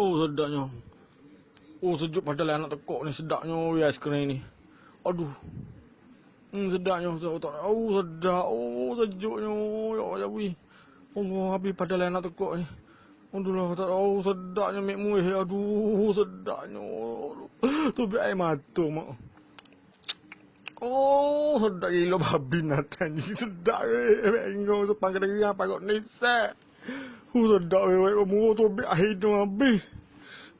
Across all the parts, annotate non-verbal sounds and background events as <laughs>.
Oh sedapnya. Oh sejuk padahal anak tekuk ni sedapnya weh aiskrim ni. Aduh. Hmm sedapnya. Oh sedap. Oh sejuknya. Ya Allah weh. Oh habis padahal anak tekuk ni. Aduh lah tak oh sedapnya mek muih. Aduh sedapnya. Tu biar air mata mak. Oh sedap gila babi <laughs> natan ni. Sedap weh. Bengong sepang kena geram pagut nisak. Oh sedap weh weh kamu tu biar air tu habis.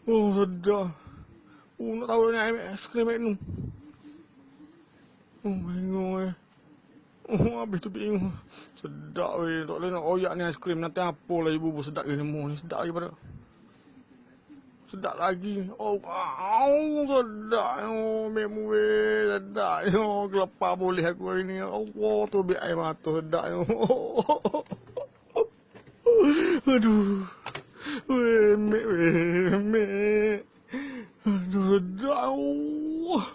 Oh sedap. Oh nak tahu ni air aiskrim magnum. Oh bengong weh. Oh habis tu bingung. Sedap weh. Tak boleh nak koyak ni aiskrim. Nanti apa lah ibu bu sedap gini ni. Sedap lagi pada. Sedap lagi. Oh, au, sedap. Oh, memu weh. Sedap. Oh, kelapa boleh aku hari ni. Allah tu biar air mata sedap. Oh. <laughs> Aduh. Weh, mek weh. Mek. Aduh, sedap. Oh.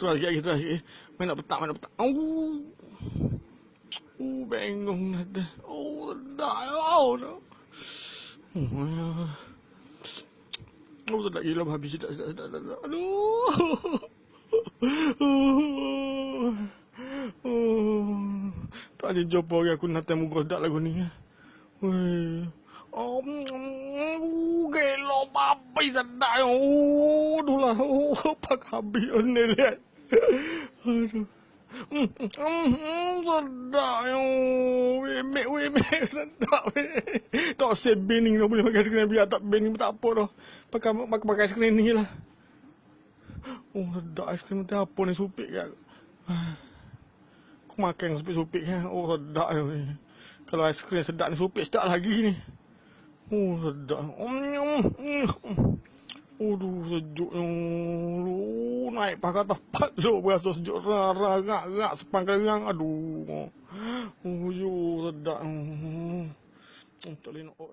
Terus lagi, terus lagi. Main nak petak, main nak petak. Oh. Oh, bengong ada. Oh, dah. Oh, no. Oh, oh sedap gila habis sedap, sedap, sedap, sedap. Aduh. <laughs> Oh. Tak ada jumpa lagi aku nak temu sedap lagu ni. Weh. Oh, mm, gelo babi sedap. Oh, aduh lah. Oh, <laughs> pak habis ni lihat. Aduh. Hmm, hmm, sedap yo. Wemek, wemek, <laughs> sedap. Tak say bening dah boleh pakai skrin biar tak bening tak apa dah. Pakai pakai, pakai skrin ni lah. Oh, sedap aiskrim tu apa ni supik kan. Aku makan supik-supik kan. Oh, sedap yo. Kalau aiskrim sedap ni supik sedap lagi ni. Oh, sedap. Mm, mm. Aduh, sejuknya. Aduh, naik pakai tapat tu. Berasa sejuk rara, rak, rak, sepangkal yang. Aduh. Oh, yo, sedap. Oh, tak boleh nak. Oh.